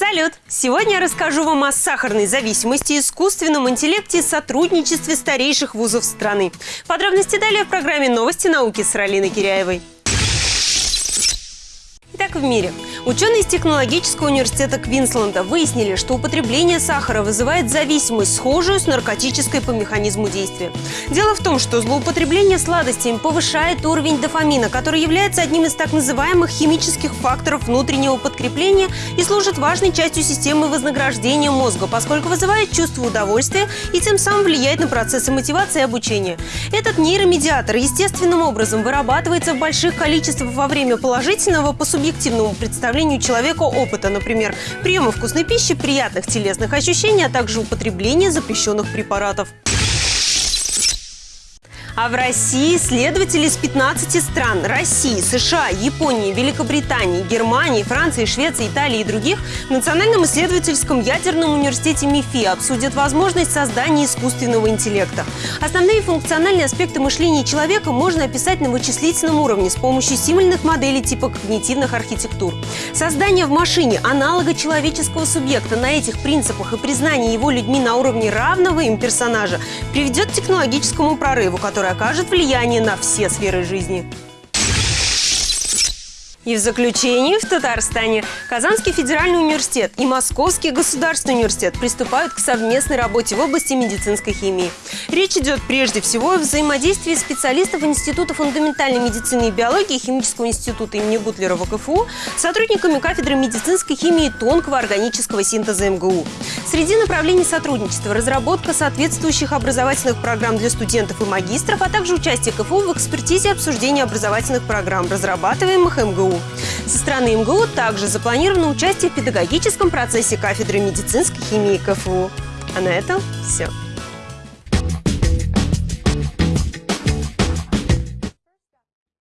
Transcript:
Салют! Сегодня я расскажу вам о сахарной зависимости, искусственном интеллекте и сотрудничестве старейших вузов страны. Подробности далее в программе «Новости науки» с Ралиной Киряевой. Итак, в мире. Ученые из Технологического университета Квинсленда выяснили, что употребление сахара вызывает зависимость, схожую с наркотической по механизму действия. Дело в том, что злоупотребление сладостями повышает уровень дофамина, который является одним из так называемых химических факторов внутреннего подкрепления и служит важной частью системы вознаграждения мозга, поскольку вызывает чувство удовольствия и тем самым влияет на процессы мотивации и обучения. Этот нейромедиатор естественным образом вырабатывается в больших количествах во время положительного по субъективному представлению предоставлению человеку опыта, например, приема вкусной пищи, приятных телесных ощущений, а также употребления запрещенных препаратов. А в России следователи из 15 стран – России, США, Японии, Великобритании, Германии, Франции, Швеции, Италии и других – в Национальном исследовательском ядерном университете МИФИ обсудят возможность создания искусственного интеллекта. Основные функциональные аспекты мышления человека можно описать на вычислительном уровне с помощью символьных моделей типа когнитивных архитектур. Создание в машине аналога человеческого субъекта на этих принципах и признание его людьми на уровне равного им персонажа приведет к технологическому прорыву, который который окажет влияние на все сферы жизни. И в заключении в Татарстане Казанский федеральный университет и Московский государственный университет приступают к совместной работе в области медицинской химии. Речь идет прежде всего о взаимодействии специалистов Института фундаментальной медицины и биологии Химического института имени Бутлера в КФУ с сотрудниками кафедры медицинской химии тонкого органического синтеза МГУ. Среди направлений сотрудничества – разработка соответствующих образовательных программ для студентов и магистров, а также участие КФУ в экспертизе обсуждения образовательных программ, разрабатываемых МГУ. Со стороны МГУ также запланировано участие в педагогическом процессе кафедры медицинской химии КФУ. А на этом все.